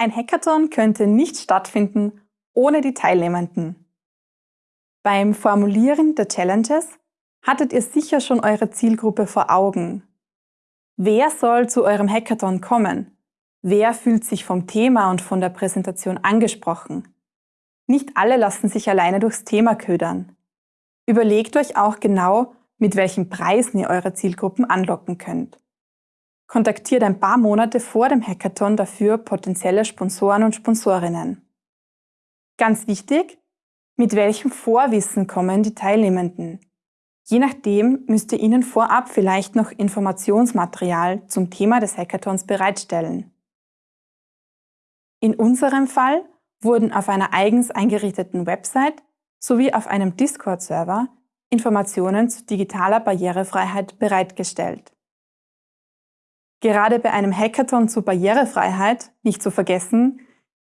Ein Hackathon könnte nicht stattfinden ohne die Teilnehmenden. Beim Formulieren der Challenges hattet ihr sicher schon eure Zielgruppe vor Augen. Wer soll zu eurem Hackathon kommen? Wer fühlt sich vom Thema und von der Präsentation angesprochen? Nicht alle lassen sich alleine durchs Thema ködern. Überlegt euch auch genau, mit welchen Preisen ihr eure Zielgruppen anlocken könnt. Kontaktiert ein paar Monate vor dem Hackathon dafür potenzielle Sponsoren und Sponsorinnen. Ganz wichtig, mit welchem Vorwissen kommen die Teilnehmenden? Je nachdem müsst ihr ihnen vorab vielleicht noch Informationsmaterial zum Thema des Hackathons bereitstellen. In unserem Fall wurden auf einer eigens eingerichteten Website sowie auf einem Discord-Server Informationen zu digitaler Barrierefreiheit bereitgestellt. Gerade bei einem Hackathon zur Barrierefreiheit, nicht zu vergessen,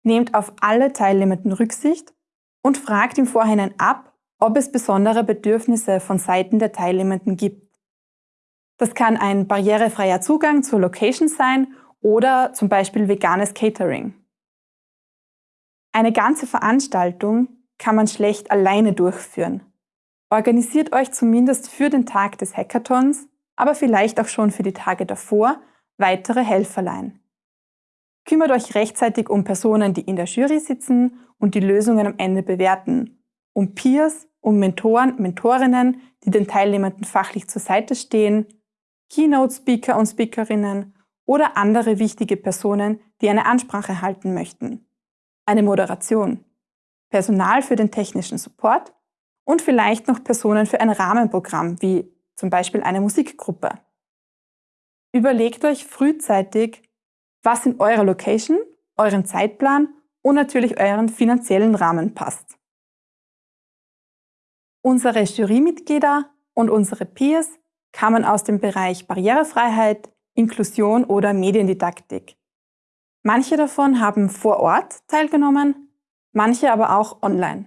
nehmt auf alle Teilnehmenden Rücksicht und fragt im Vorhinein ab, ob es besondere Bedürfnisse von Seiten der Teilnehmenden gibt. Das kann ein barrierefreier Zugang zur Location sein oder zum Beispiel veganes Catering. Eine ganze Veranstaltung kann man schlecht alleine durchführen. Organisiert euch zumindest für den Tag des Hackathons, aber vielleicht auch schon für die Tage davor weitere Helferlein. Kümmert euch rechtzeitig um Personen, die in der Jury sitzen und die Lösungen am Ende bewerten, um Peers, um Mentoren, Mentorinnen, die den Teilnehmenden fachlich zur Seite stehen, Keynote-Speaker und Speakerinnen oder andere wichtige Personen, die eine Ansprache halten möchten. Eine Moderation, Personal für den technischen Support und vielleicht noch Personen für ein Rahmenprogramm, wie zum Beispiel eine Musikgruppe. Überlegt euch frühzeitig, was in eurer Location, euren Zeitplan und natürlich euren finanziellen Rahmen passt. Unsere Jurymitglieder und unsere Peers kamen aus dem Bereich Barrierefreiheit, Inklusion oder Mediendidaktik. Manche davon haben vor Ort teilgenommen, manche aber auch online.